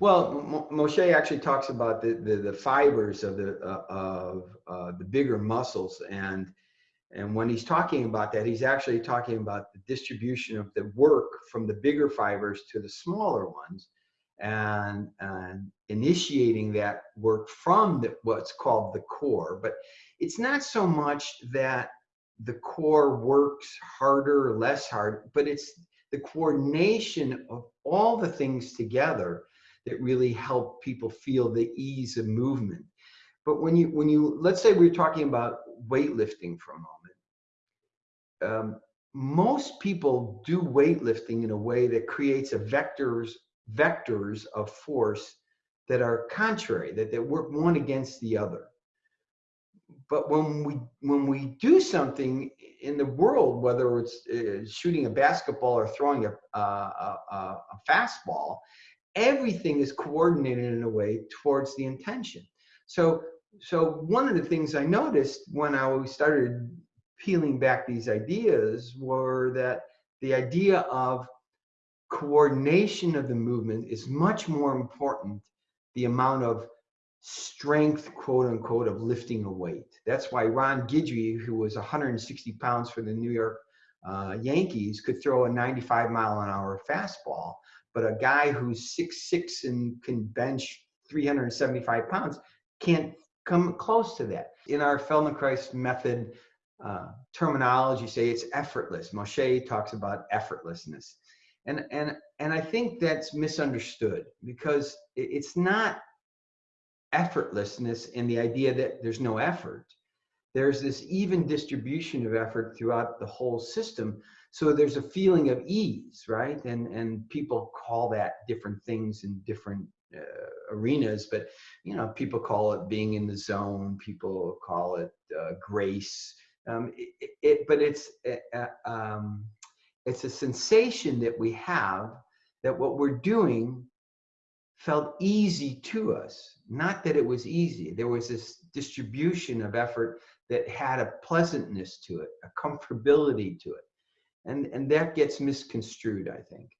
Well, Moshe actually talks about the, the, the fibers of the uh, of uh, the bigger muscles, and and when he's talking about that, he's actually talking about the distribution of the work from the bigger fibers to the smaller ones, and and initiating that work from the, what's called the core. But it's not so much that the core works harder or less hard, but it's the coordination of all the things together that really help people feel the ease of movement. But when you, when you, let's say we're talking about weightlifting for a moment. Um, most people do weightlifting in a way that creates a vectors, vectors of force that are contrary, that they work one against the other. But when we, when we do something in the world, whether it's uh, shooting a basketball or throwing a, a, a, a fastball, everything is coordinated in a way towards the intention. So, so one of the things I noticed when I started peeling back these ideas were that the idea of coordination of the movement is much more important the amount of strength quote unquote of lifting a weight that's why ron guidry who was 160 pounds for the new york uh, yankees could throw a 95 mile an hour fastball but a guy who's six six and can bench 375 pounds can't come close to that. In our Feldenkrais method uh, terminology, say it's effortless. Moshe talks about effortlessness, and and and I think that's misunderstood because it's not effortlessness in the idea that there's no effort. There's this even distribution of effort throughout the whole system. So there's a feeling of ease right? And and people call that different things in different uh, arenas but you know people call it being in the zone people call it uh, grace. Um, it, it, but it's uh, um, it's a sensation that we have that what we're doing felt easy to us. Not that it was easy. There was this distribution of effort that had a pleasantness to it a comfortability to it. And and that gets misconstrued i think